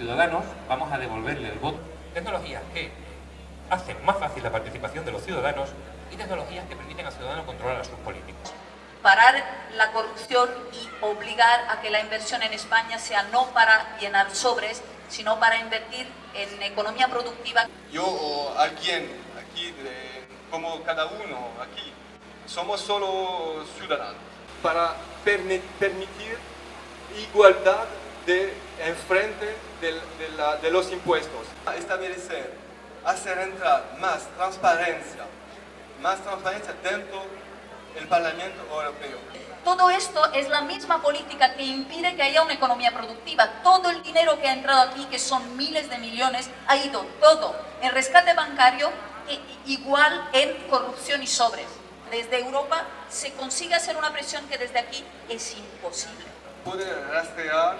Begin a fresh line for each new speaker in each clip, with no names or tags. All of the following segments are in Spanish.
ciudadanos vamos a devolverle el voto.
Tecnologías que hacen más fácil la participación de los ciudadanos y tecnologías que permiten al ciudadano controlar a sus políticos.
Parar la corrupción y obligar a que la inversión en España sea no para llenar sobres, sino para invertir en economía productiva.
Yo o alguien aquí, de, como cada uno aquí, somos solo ciudadanos.
Para permitir igualdad de enfrente de, de, la, de los impuestos.
Establecer, hacer entrar más transparencia, más transparencia dentro del Parlamento Europeo.
Todo esto es la misma política que impide que haya una economía productiva. Todo el dinero que ha entrado aquí, que son miles de millones, ha ido todo en rescate bancario, e igual en corrupción y sobres. Desde Europa se consigue hacer una presión que desde aquí es imposible.
Poder rastrear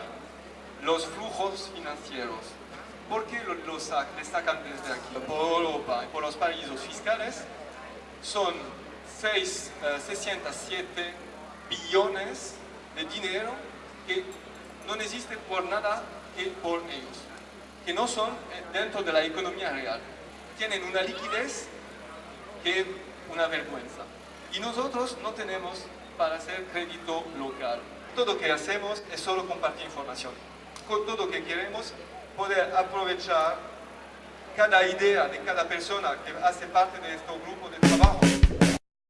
los flujos financieros. ¿Por qué los lo sacan desde aquí? Por Europa y por los paraísos fiscales son 6, uh, 607 billones de dinero que no existe por nada que por ellos, que no son dentro de la economía real. Tienen una liquidez que es una vergüenza. Y nosotros no tenemos para hacer crédito local. Todo lo que hacemos es solo compartir información. Con todo que queremos poder aprovechar cada idea de cada persona que hace parte de este grupo de trabajo